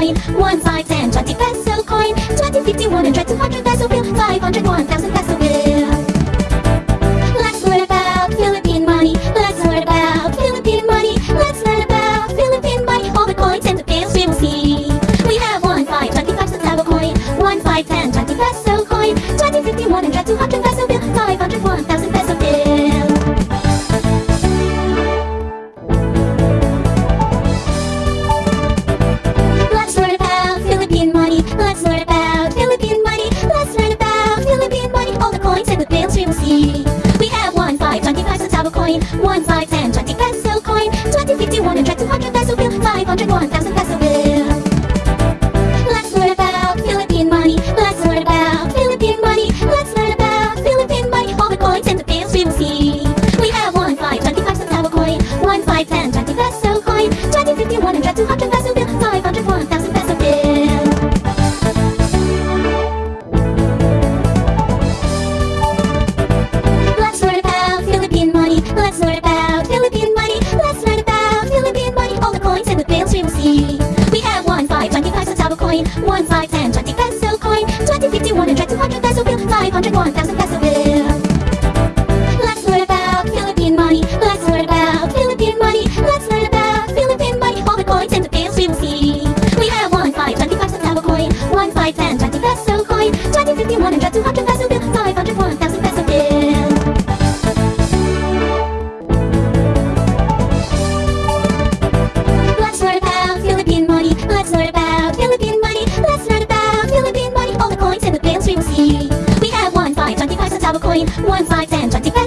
coin. 1, five ten twenty peso coin. Twenty fifty one and 100, 200 peso bill. Five hundred one thousand. have a coin, one, five, ten, twenty.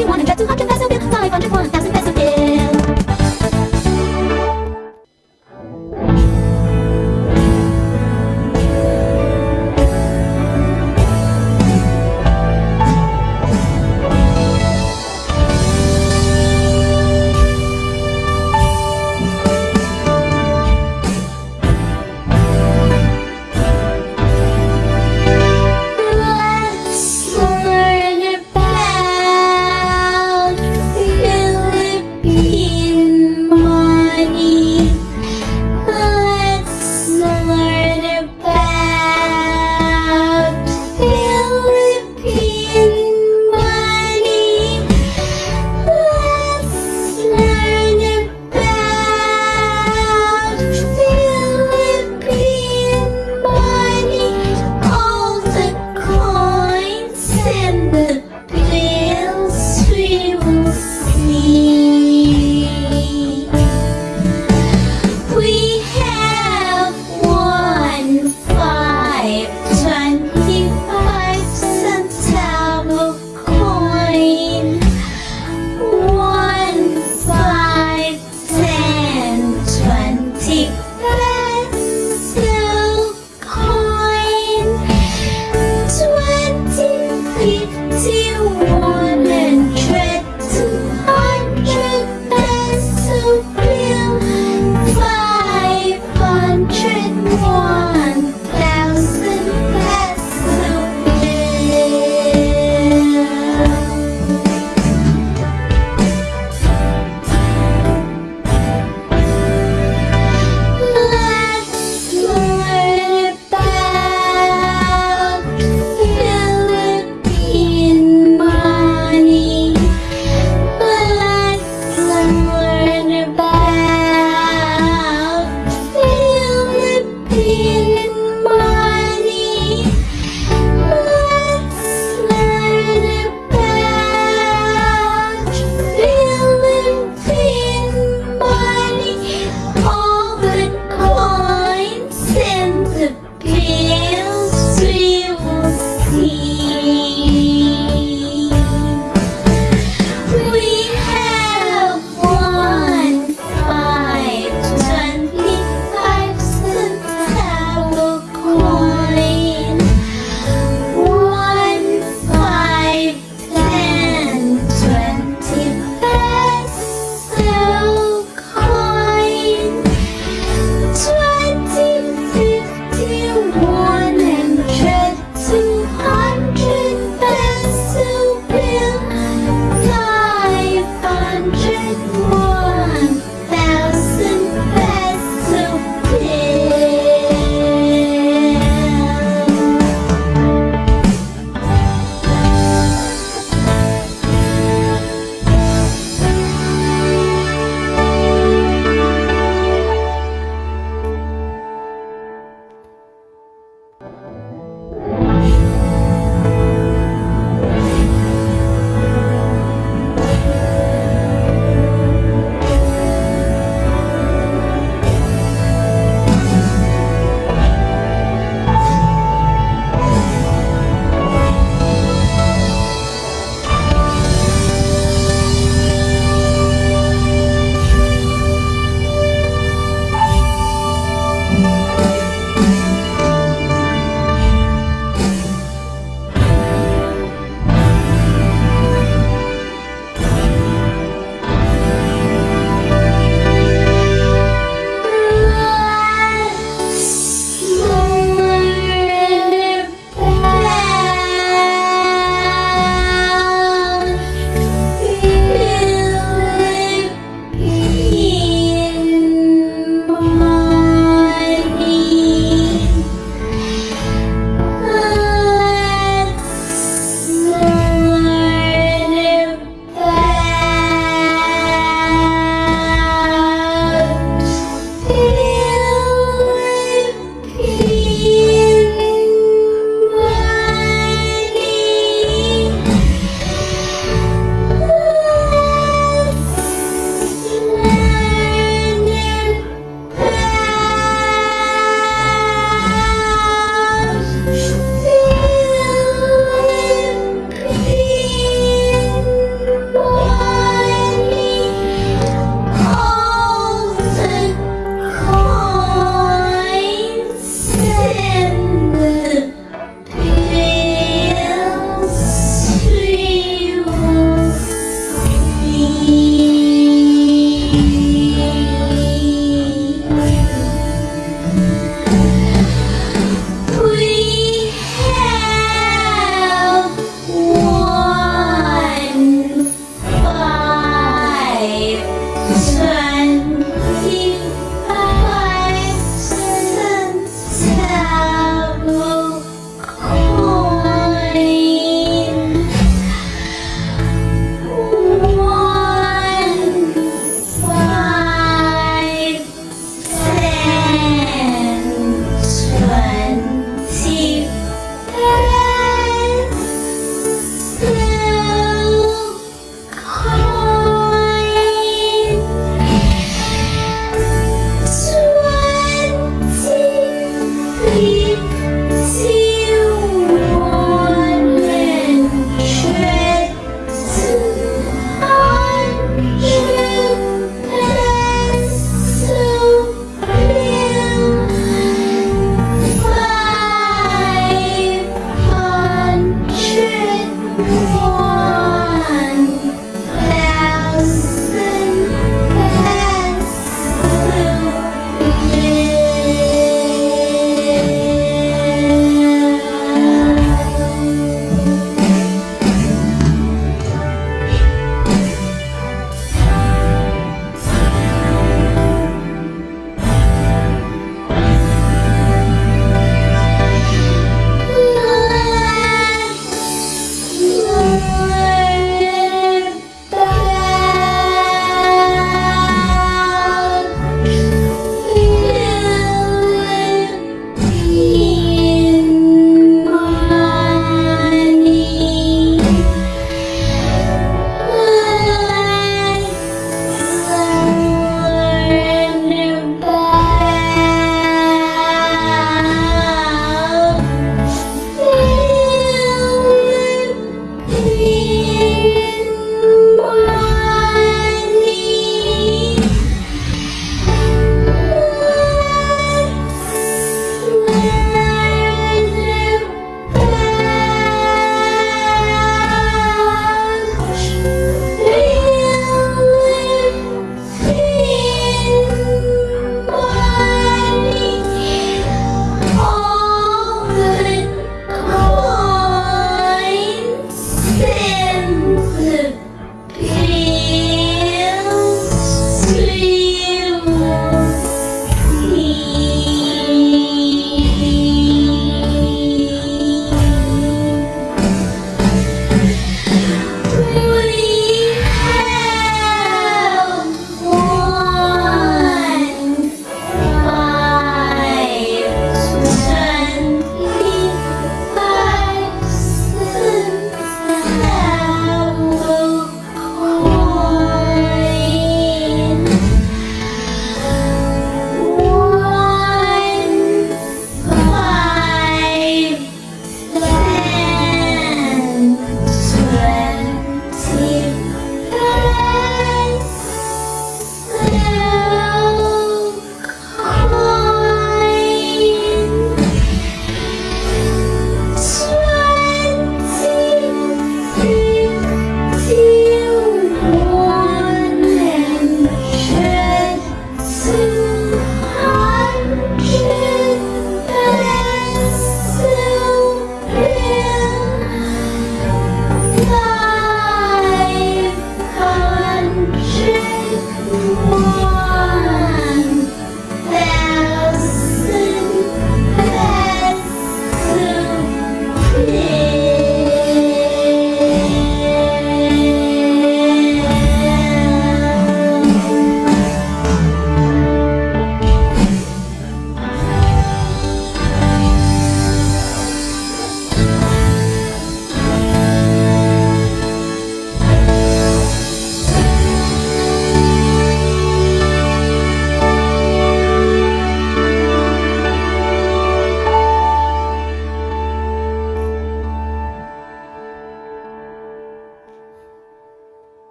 everyone and bet 200